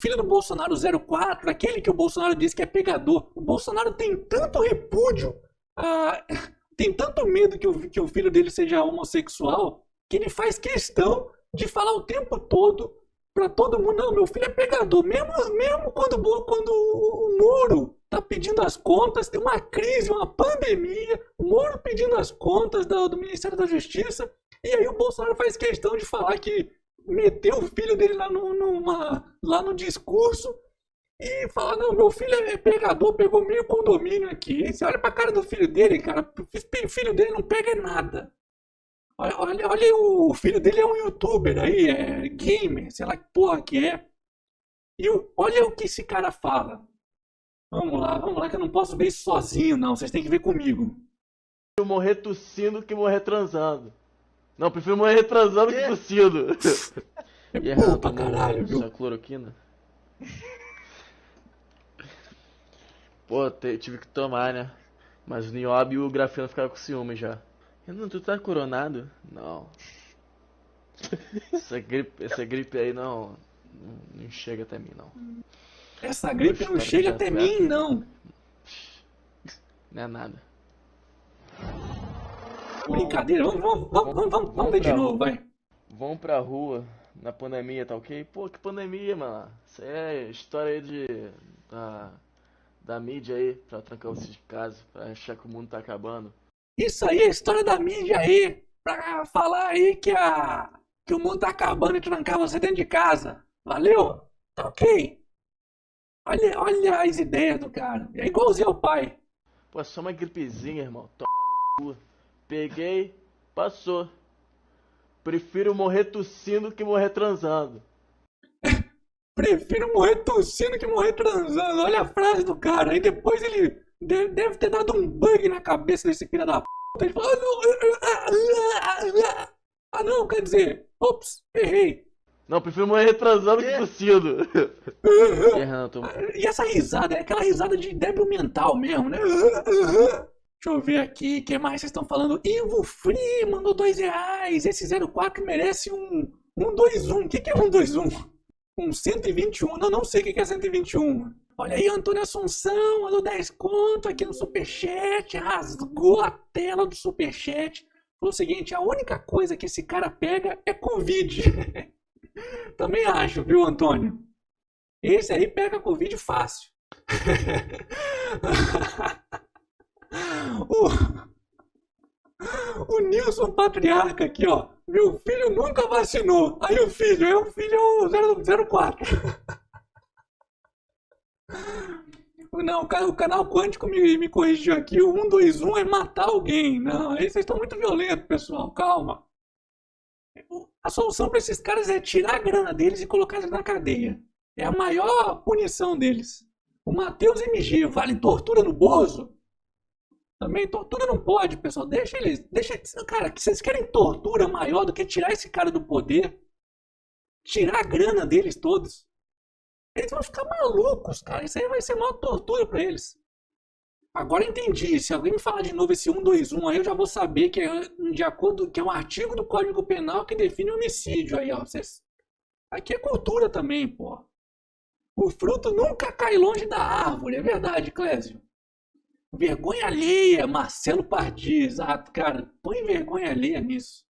filho do Bolsonaro 04, aquele que o Bolsonaro disse que é pegador. O Bolsonaro tem tanto repúdio, ah, tem tanto medo que o, que o filho dele seja homossexual, que ele faz questão de falar o tempo todo para todo mundo, não, meu filho é pegador, mesmo, mesmo quando, quando o Moro tá pedindo as contas, tem uma crise, uma pandemia, o Moro pedindo as contas do, do Ministério da Justiça, e aí o Bolsonaro faz questão de falar que meteu o filho dele lá no, numa, lá no discurso e falar, não, meu filho é pegador, pegou meio condomínio aqui. Você olha pra cara do filho dele, cara, o filho dele não pega nada. Olha, olha, olha, o filho dele é um youtuber aí, é gamer, sei lá que porra que é. E olha o que esse cara fala. Vamos lá, vamos lá, que eu não posso ver isso sozinho, não. Vocês têm que ver comigo. Eu morrer tossindo que morrer transando. Não, prefiro morrer transando que tossindo. É e porra pra caralho, viu? Essa cloroquina. Pô, tive que tomar, né? Mas o Niobe e o Grafeno ficaram com ciúme já. Não, tu tá coronado? Não. Essa gripe, essa gripe aí não, não, chega até mim, não. Essa gripe não chega até mim, não. Não é nada. Brincadeira, vamos, vamos, vamos, vamos, vamos, vamos ver de novo, vai. Vamos pra rua na pandemia, tá ok? Pô, que pandemia, mano. Isso é história aí de. da, da mídia aí, pra trancar vocês de casa, pra achar que o mundo tá acabando. Isso aí é história da mídia aí, pra falar aí que, a, que o mundo tá acabando e trancar você dentro de casa. Valeu? Tá ok? Olha, olha as ideias do cara. É igualzinho ao pai. Pô, é só uma gripezinha, irmão. Toma no cu. Peguei, passou. Prefiro morrer tossindo que morrer transando. Prefiro morrer tossindo que morrer transando. Olha a frase do cara. Aí depois ele Deve ter dado um bug na cabeça desse filho da p. Ele falou, ah não, ah não, quer dizer, ops, errei. Não, prefiro morrer retrasando que tossindo. e essa risada, é aquela risada de débil mental mesmo, né? Deixa eu ver aqui, o que mais vocês estão falando? Ivo Free mandou dois reais. Esse 04 merece um 121. O que, que é 121? Um 121? Não, não sei o que é 121. Olha aí, Antônio Assunção, mandou 10 conto aqui no Superchat, rasgou a tela do Superchat. Falou o seguinte, a única coisa que esse cara pega é Covid. Também acho, viu, Antônio? Esse aí pega Covid fácil. o, o Nilson Patriarca aqui, ó. Meu filho nunca vacinou. Aí o filho, é o filho 04. Não, o canal quântico me, me corrigiu aqui. O 121 é matar alguém. Não, aí vocês estão muito violentos, pessoal. Calma. A solução para esses caras é tirar a grana deles e colocar eles na cadeia. É a maior punição deles. O Matheus MG vale tortura no Bozo? Também tortura não pode, pessoal. Deixa eles. Deixa, cara, que vocês querem tortura maior do que tirar esse cara do poder? Tirar a grana deles todos? Eles vão ficar malucos, cara. Isso aí vai ser uma tortura para eles. Agora entendi. Se alguém me falar de novo esse 121 aí, eu já vou saber que é de acordo que é um artigo do Código Penal que define homicídio aí, ó. Vocês... Aqui é cultura também, pô. O fruto nunca cai longe da árvore, é verdade, Clésio. Vergonha alheia, Marcelo Pardi, exato, cara. Põe vergonha alheia nisso.